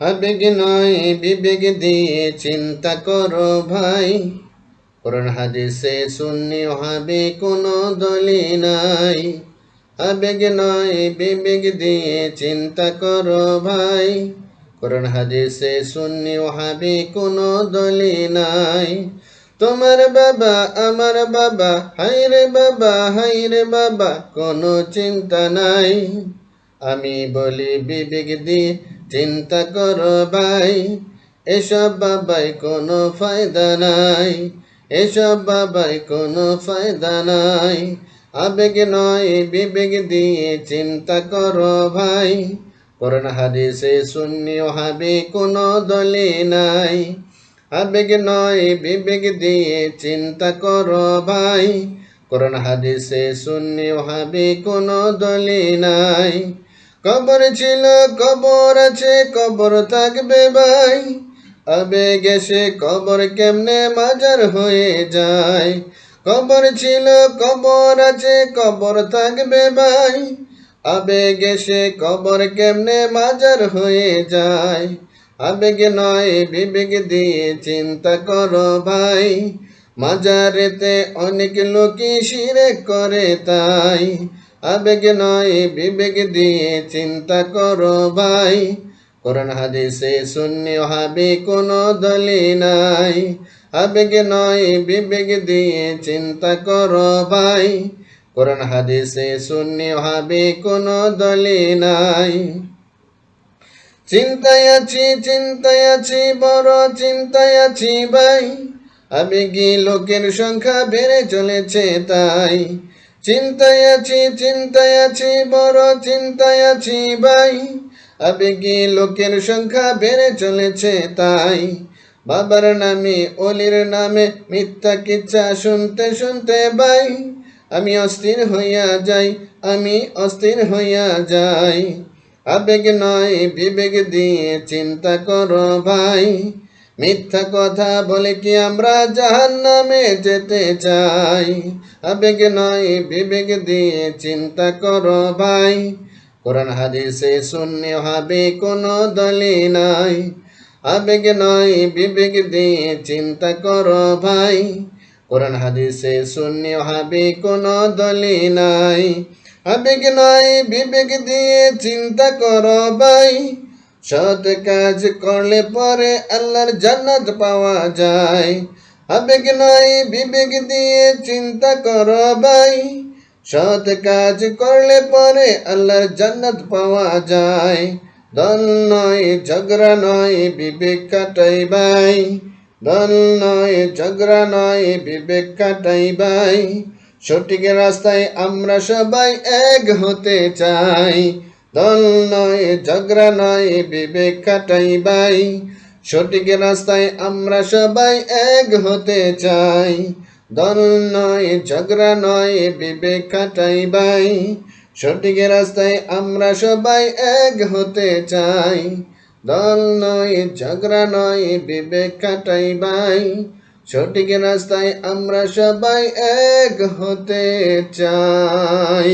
আবেগ নয় বিবেক দিয়ে চিন্তা করো ভাই। কোরআন হাদিসে সুন্নি হবে কোনো দলি নাই। আবেগ নয় বিবেক দিয়ে চিন্তা করো ভাই। কোরআন হাদিসে সুন্নি হবে কোনো দলি নাই। তোমার বাবা, আমার বাবা হাইরে বাবা হাইরে বাবা, কোনো চিন্তা নাই। আমি বলি বিবেক দিয়ে চিন্তা করো ভাই, এসব বাবাই কোনো ফায়দা নাই। এসব বাবাই কোনো ফায়দা নাই। আবেগ নয়, বিবেক দিয়ে চিন্তা করো ভাই। কোরআন, হাদিসে শূন্য হবে কোনো দলে নাই। আবেগ নয়, বিবেক দিয়ে চিন্তা করো ভাই। কোরআন, হাদিসে শূন্য হবে কোনো দলে নাই। কবর ছিল, কবর আছে, কবর থাকবে ভাই। আবেগ এসে কবর কেমনে মাজার হয়ে যায়। কবর ছিল, কবর আছে, কবর থাকবে ভাই। আবেগ এসে কবর কেমনে মাজার হয়ে যায়। আবেগে নয়, বিবেক দিয়ে চিন্তা করো ভাই। মাজারেতে অনেক লোকই শিরে করে তাই। আবেগ নয় বিবেক দিয়ে চিন্তা করো ভাই। কোরআন হাদিসে শূন্য হবে, কোনো দলি নাই। আবেগ নয় বিবেক দিয়ে চিন্তা করো ভাই। কোরআন হাদিসে শূন্য হবে, কোনো দলি নাই। চিন্তায় আছি চিন্তায় আছি, বড় চিন্তায় আছি ভাই। আবেগী লোকের সংখ্যা বেড়ে চলেছে তাই। চিন্তায় আছি চিন্তায় আছি বড় চিন্তায় আছি ভাই আবেগী লোকের সংখ্যা বেড়ে চলেছে তাই? বাবার নামে, অলির নামে মিথ্যা কিচ্ছা শুনতে শুনতে ভাই। আমি অস্থির হইয়া যাই, আমি অস্থির হইয়া যাই। আবেগ নয়, বিবেক দিয়ে চিন্তা করো ভাই। মিথ্যা কথা বলে কি আমরা জাহান নামে যেতে চাই? আবেগ নয়, বিবেক দিয়ে চিন্তা করো ভাই। কোরআন হাদিসে শূন্য হবে, কোনো দলি নাই। আবেগ নয়, বিবেক দিয়ে চিন্তা করো ভাই। কোরআন হাদিসে শূন্য হবে, কোনো দলি নাই। আবেগ নয়, বিবেক দিয়ে চিন্তা করো ভাই। সৎ কাজ করলে পরে আল্লাহর জান্নাত পাওয়া যায়। আবেগ নয় বিবেক দিয়ে চিন্তা করো ভাই। সৎ কাজ করলে পরে আল্লাহর জান্নাত পাওয়া যায়। দল নয়, ঝগড়া নয়, বিবেক কাটাই ভাই। দল নয়, ঝগড়া নয়, বিবেক কাটাই ভাই। সঠিক রাস্তায় আমরা সবাই এক হতে চাই। দল নয় ঝগড়া নয় বিবেক কাটাই ভাই সঠিক রাস্তায় আমরা সবাই এক হতে চাই। দল নয় ঝগড়া নয় বিবেক কাটাই ভাই সঠিক রাস্তায় আমরা সবাই এক হতে চাই। দল নয় ঝগড়া নয় বিবেক কাটাই ভাই সঠিক রাস্তায় আমরা সবাই এক হতে চাই।